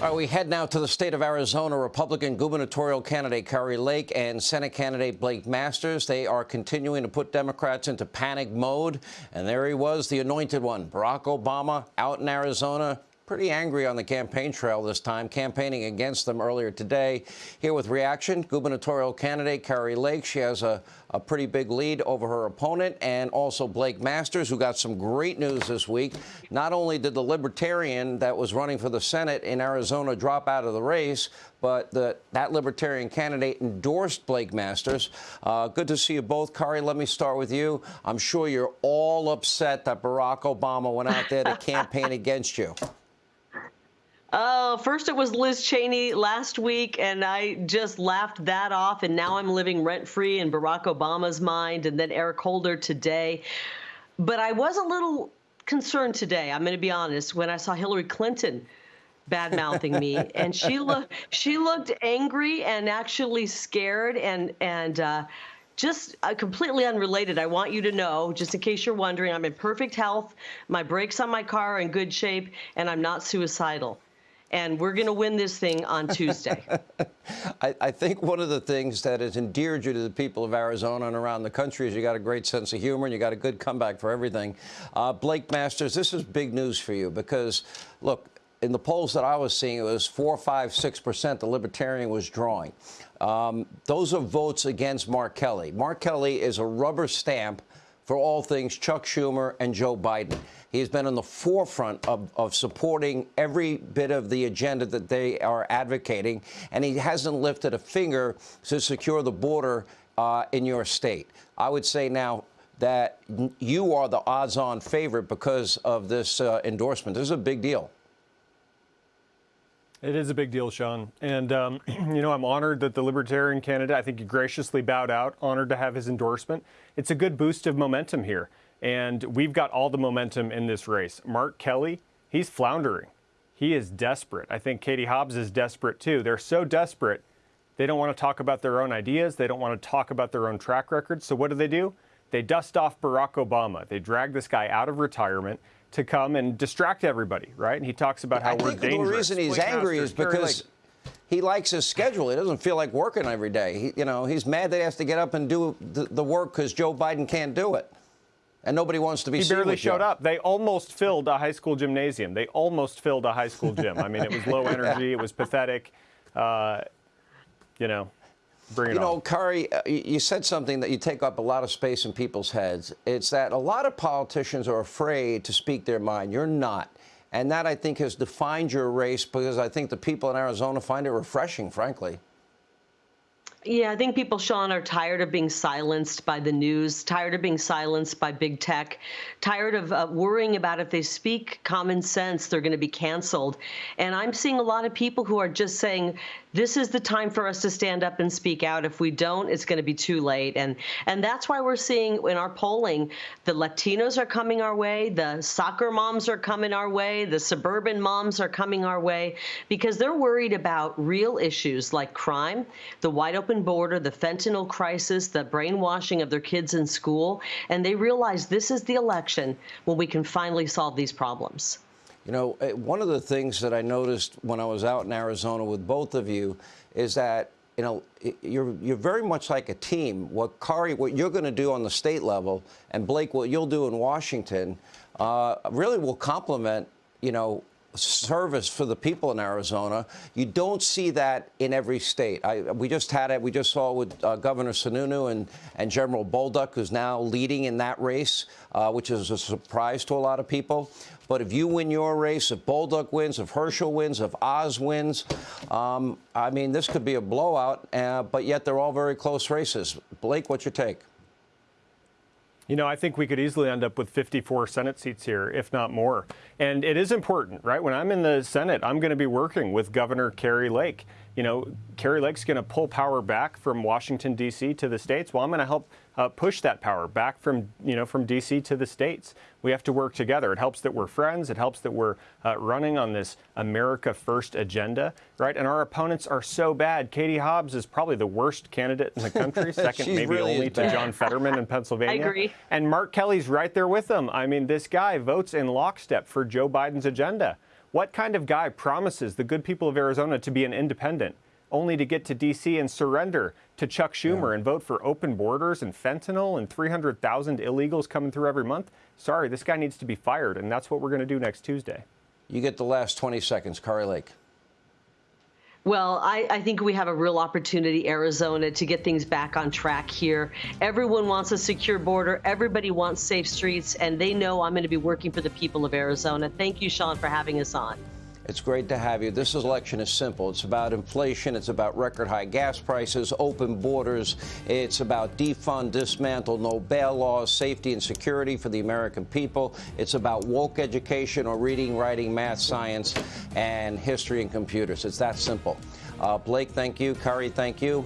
All right, we head now to the state of Arizona. Republican gubernatorial candidate Kari Lake and Senate candidate Blake Masters. They are continuing to put Democrats into panic mode. And there he was, the anointed one, Barack Obama, out in Arizona, pretty angry on the campaign trail this time, campaigning against them earlier today. Here with reaction, gubernatorial candidate Kari Lake. She has a, a pretty big lead over her opponent, and also Blake Masters, who got some great news this week. Not only did the Libertarian that was running for the Senate in Arizona drop out of the race, but the, that Libertarian candidate endorsed Blake Masters. Uh, good to see you both. Kari, let me start with you. I'm sure you're all upset that Barack Obama went out there to campaign against you. Oh, first it was Liz Cheney last week, and I just laughed that off. And now I'm living rent free in Barack Obama's mind, and then Eric Holder today. But I was a little concerned today. I'm going to be honest when I saw Hillary Clinton bad mouthing me, and she looked she looked angry and actually scared, and and. Uh, just uh, completely unrelated, I want you to know, just in case you're wondering, I'm in perfect health. My brakes on my car are in good shape, and I'm not suicidal and we're going to win this thing on Tuesday. I, I, think one of the things that has endeared you to the people of Arizona and around the country is you got a great sense of humor and you got a good comeback for everything. Uh, Blake Masters, this is big news for you because, look, in the polls that I was seeing, it was four, five, six percent the Libertarian was drawing. Um, those are votes against Mark Kelly. Mark Kelly is a rubber stamp for all things Chuck Schumer and Joe Biden. He's been in the forefront of, of supporting every bit of the agenda that they are advocating, and he hasn't lifted a finger to secure the border uh, in your state. I would say now that you are the odds-on favorite because of this uh, endorsement. This is a big deal. It is a big deal, Sean. And, um, you know, I'm honored that the Libertarian candidate, I think he graciously bowed out, honored to have his endorsement. It's a good boost of momentum here. And we've got all the momentum in this race. Mark Kelly, he's floundering. He is desperate. I think Katie Hobbs is desperate too. They're so desperate, they don't want to talk about their own ideas. They don't want to talk about their own track record. So what do they do? They dust off Barack Obama. They drag this guy out of retirement to come and distract everybody, right? And he talks about how I we're dangerous. I think dangerous. The reason he's angry is because he likes his schedule. He doesn't feel like working every day. He, you know, he's mad that he has to get up and do the, the work because Joe Biden can't do it. And nobody wants to be he seen barely showed Joe. up. They almost filled a high school gymnasium. They almost filled a high school gym. I mean, it was low energy. It was pathetic. Uh, you know, Bring it you know, on. Kari, uh, you said something that you take up a lot of space in people's heads. It's that a lot of politicians are afraid to speak their mind. You're not. And that, I think, has defined your race because I think the people in Arizona find it refreshing, frankly. Yeah, I think people, Sean, are tired of being silenced by the news, tired of being silenced by big tech, tired of uh, worrying about if they speak common sense, they're going to be canceled. And I'm seeing a lot of people who are just saying, this is the time for us to stand up and speak out. If we don't, it's going to be too late. And and that's why we're seeing in our polling, the Latinos are coming our way, the soccer moms are coming our way, the suburban moms are coming our way, because they're worried about real issues like crime, the wide open border, the fentanyl crisis, the brainwashing of their kids in school, and they realize this is the election when we can finally solve these problems. You know, uh, one of the things that I noticed when I was out in Arizona with both of you is that you know, you're you're very much like a team. What Kari, what you're going to do on the state level, and Blake, what you'll do in Washington, uh, really will complement, you know, service for the people in Arizona. You don't see that in every state. I, we just had it. We just saw with uh, Governor Sununu and, and General Bolduc, who's now leading in that race, uh, which is a surprise to a lot of people. But if you win your race, if Bolduc wins, if Herschel wins, if Oz wins, um, I mean, this could be a blowout, uh, but yet they're all very close races. Blake, what's your take? You know, I think we could easily end up with 54 Senate seats here, if not more. And it is important, right? When I'm in the Senate, I'm going to be working with Governor Kari Lake. You know, Kari Lake's going to pull power back from Washington, D.C. to the states. Well, I'm going to help uh, push that power back from, you know, from D.C. to the states. We have to work together. It helps that we're friends. It helps that we're uh, running on this America First agenda, right? And our opponents are so bad. Katie Hobbs is probably the worst candidate in the country, second maybe really only to John Fetterman in Pennsylvania. I agree. And Mark Kelly's right there with them. I mean, this guy votes in lockstep for Joe Biden's agenda. What kind of guy promises the good people of Arizona to be an independent, only to get to D.C. and surrender to Chuck Schumer yeah. and vote for open borders and fentanyl and 300,000 illegals coming through every month? Sorry, this guy needs to be fired, and that's what we're going to do next Tuesday. You get the last 20 seconds, Kari Lake. Well, I, I, think we have a real opportunity, Arizona, to get things back on track here. Everyone wants a secure border. Everybody wants safe streets, and they know I'm going to be working for the people of Arizona. Thank you, Sean, for having us on. It's great to have you. This election is simple. It's about inflation. It's about record high gas prices, open borders. It's about defund, dismantle, no bail laws, safety and security for the American people. It's about woke education or reading, writing, math, science, and history and computers. It's that simple. Uh, Blake, thank you. Kari, thank you.